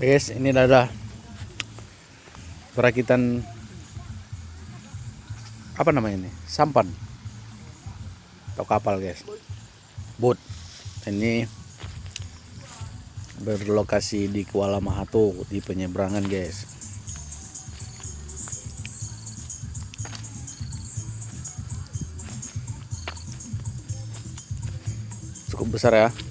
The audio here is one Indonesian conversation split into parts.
guys ini ada perakitan apa namanya ini? Sampan. Atau kapal guys. Boat. Ini berlokasi di Kuala Mahato di penyeberangan guys. Cukup besar ya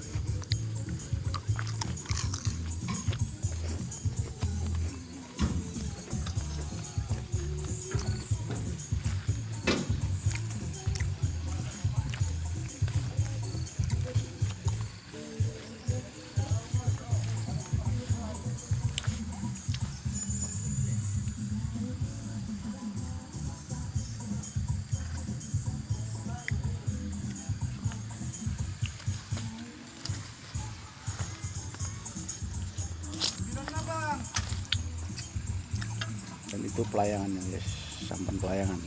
dan itu pelayangan guys. Sampan pelayangan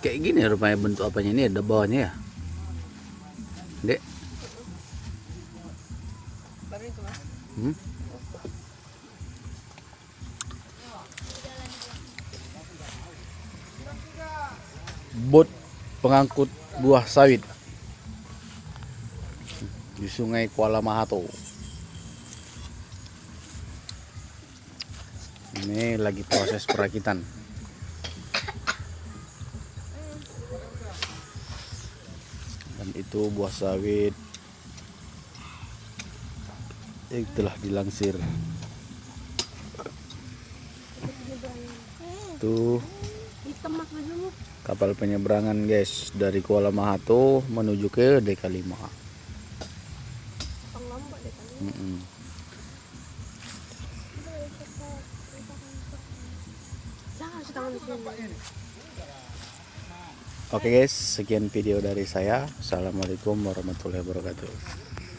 kayak gini rupanya bentuk apanya ini ada bawahnya ya? Dek. Hmm? bot pengangkut buah sawit. Di sungai Kuala Mahato. Ini lagi proses perakitan itu buah sawit. Yang telah dilangsir itu kapal penyeberangan guys dari Kuala Mahato menuju ke DK5 mm -mm. Oke guys, sekian video dari saya. Assalamualaikum warahmatullahi wabarakatuh.